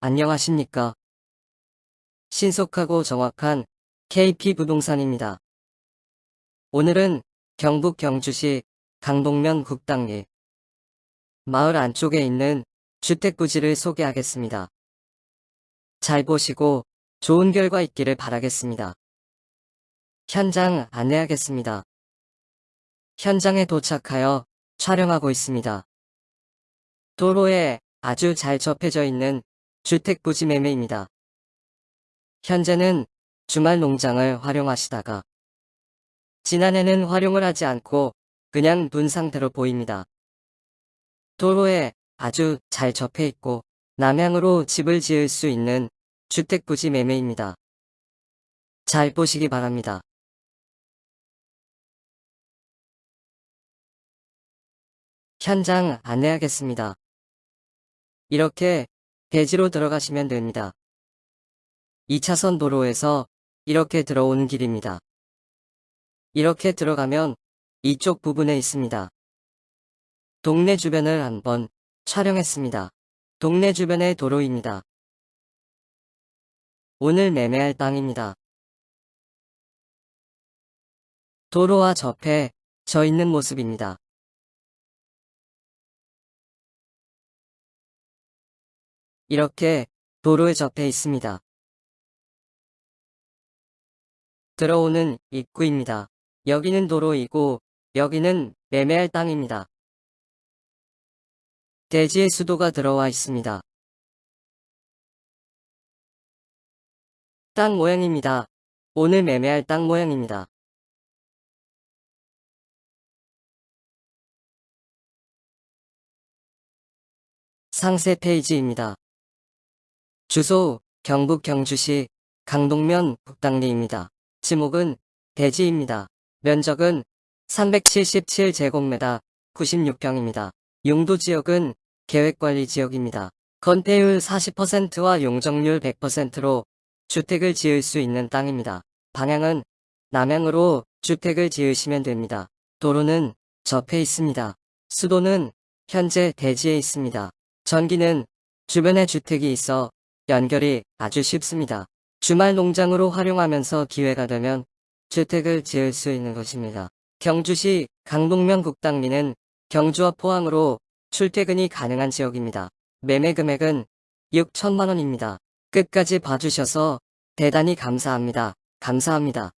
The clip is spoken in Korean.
안녕하십니까. 신속하고 정확한 KP 부동산입니다. 오늘은 경북 경주시 강동면 국당리 마을 안쪽에 있는 주택부지를 소개하겠습니다. 잘 보시고 좋은 결과 있기를 바라겠습니다. 현장 안내하겠습니다. 현장에 도착하여 촬영하고 있습니다. 도로에 아주 잘 접해져 있는 주택 부지 매매입니다. 현재는 주말 농장을 활용하시다가 지난해는 활용을 하지 않고 그냥 둔 상태로 보입니다. 도로에 아주 잘 접해 있고 남향으로 집을 지을 수 있는 주택 부지 매매입니다. 잘 보시기 바랍니다. 현장 안내하겠습니다. 이렇게 대지로 들어가시면 됩니다. 2차선 도로에서 이렇게 들어오는 길입니다. 이렇게 들어가면 이쪽 부분에 있습니다. 동네 주변을 한번 촬영했습니다. 동네 주변의 도로입니다. 오늘 매매할 땅입니다. 도로와 접해 져 있는 모습입니다. 이렇게 도로에 접해 있습니다. 들어오는 입구입니다. 여기는 도로이고 여기는 매매할 땅입니다. 대지의 수도가 들어와 있습니다. 땅 모양입니다. 오늘 매매할 땅 모양입니다. 상세 페이지입니다. 주소 경북 경주시 강동면 북당리입니다. 지목은 대지입니다. 면적은 377제곱미터 96평입니다. 용도지역은 계획관리지역입니다. 건폐율 40%와 용적률 100%로 주택을 지을 수 있는 땅입니다. 방향은 남향으로 주택을 지으시면 됩니다. 도로는 접해 있습니다. 수도는 현재 대지에 있습니다. 전기는 주변에 주택이 있어 연결이 아주 쉽습니다. 주말 농장으로 활용하면서 기회가 되면 주택을 지을 수 있는 것입니다. 경주시 강동면 국당리는 경주와 포항으로 출퇴근이 가능한 지역입니다. 매매 금액은 6천만원입니다. 끝까지 봐주셔서 대단히 감사합니다. 감사합니다.